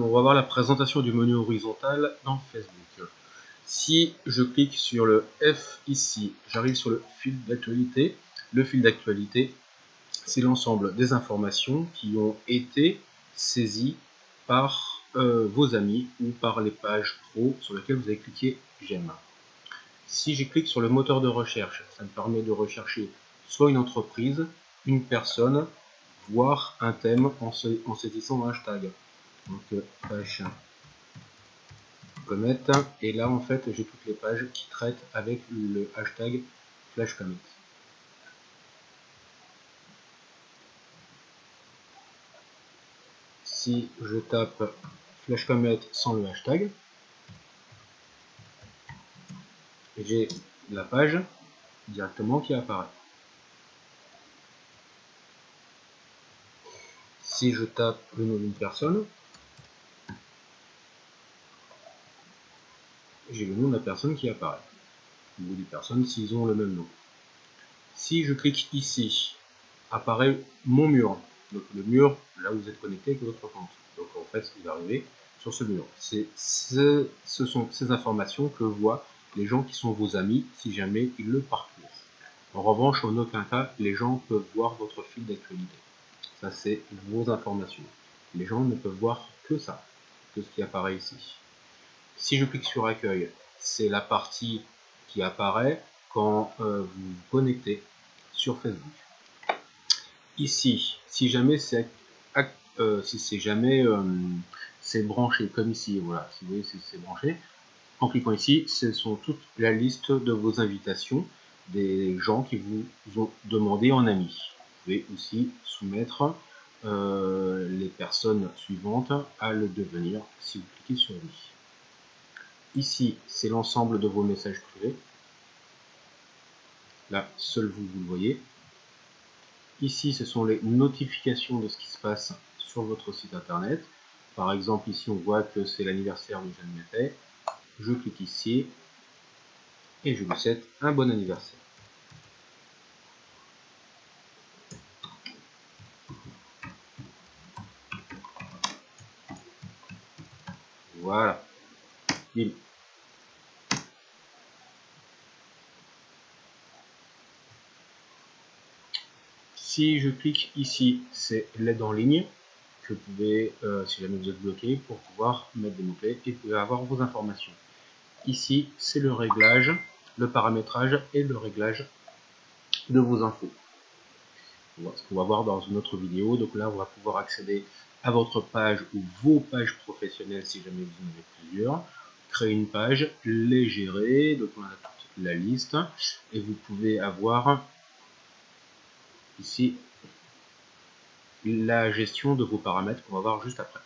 on va voir la présentation du menu horizontal dans Facebook. Si je clique sur le F ici, j'arrive sur le fil d'actualité. Le fil d'actualité, c'est l'ensemble des informations qui ont été saisies par euh, vos amis ou par les pages pro sur lesquelles vous avez cliqué j'aime. Si je clique sur le moteur de recherche, ça me permet de rechercher soit une entreprise, une personne, voire un thème en, saisissant un hashtag. Donc page comet et là en fait j'ai toutes les pages qui traitent avec le hashtag flashcomet. Si je tape flashcomet sans le hashtag, j'ai la page directement qui apparaît. Si je tape le nom d'une personne, j'ai le nom de la personne qui apparaît, ou des personnes s'ils ont le même nom. Si je clique ici, apparaît mon mur, donc le mur là où vous êtes connecté avec votre compte. Donc en fait, vous arrivez sur ce mur. C'est ce, ce sont ces informations que voient les gens qui sont vos amis si jamais ils le parcourent. En revanche, en aucun cas, les gens peuvent voir votre fil d'actualité. Ça, c'est vos informations. Les gens ne peuvent voir que ça, que ce qui apparaît ici. Si je clique sur accueil, c'est la partie qui apparaît quand euh, vous vous connectez sur Facebook. Ici, si jamais c'est euh, si jamais euh, c'est branché comme ici, voilà, si vous voyez c'est branché, en cliquant ici, ce sont toute la liste de vos invitations des gens qui vous ont demandé en ami. Vous pouvez aussi soumettre les personnes suivantes à le devenir si vous cliquez sur lui. Ici, c'est l'ensemble de vos messages privés. Là, seul vous, vous le voyez. Ici, ce sont les notifications de ce qui se passe sur votre site internet. Par exemple, ici, on voit que c'est l'anniversaire de Jeanne Mété. Je clique ici et je vous souhaite un bon anniversaire. Voilà. Si je clique ici, c'est l'aide en ligne que vous pouvez, euh, si jamais vous êtes bloqué, pour pouvoir mettre des mots-clés et vous avoir vos informations. Ici, c'est le réglage, le paramétrage et le réglage de vos infos. ce qu'on va voir dans une autre vidéo. Donc là, on va pouvoir accéder à votre page ou vos pages professionnelles si jamais vous en avez plusieurs. Une page, les gérer, donc on a toute la liste et vous pouvez avoir ici la gestion de vos paramètres qu'on va voir juste après.